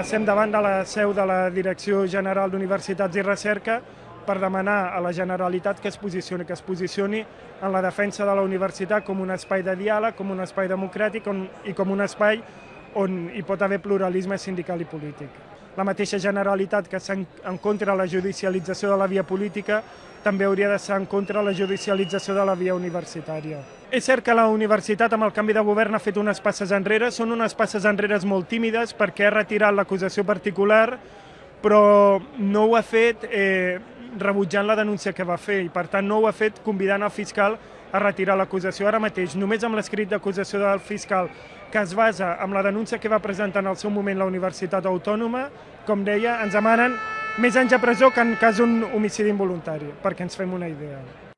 Estem davant de la seu de la Direcció General d'Universitats i Recerca per demanar a la Generalitat que es posicioni, que es posicioni en la defensa de la universitat com un espai de diàleg, com un espai democràtic i com un espai on hi pot haver pluralisme sindical i polític. La mateixa Generalitat que està en, contra de la judicialització de la via política també hauria de ser en contra de la judicialització de la via universitària. És cert que la universitat amb el canvi de govern ha fet unes passes enrere, són unes passes enrere molt tímides perquè ha retirat l'acusació particular, però no ho ha fet eh, rebutjant la denúncia que va fer i per tant no ho ha fet convidant el fiscal a retirar l'acusació ara mateix. Només amb l'escrit d'acusació del fiscal que es basa en la denúncia que va presentar en el seu moment la Universitat Autònoma, com deia, ens demanen més anys a presó que en cas d'un homicidi involuntari, perquè ens fem una idea.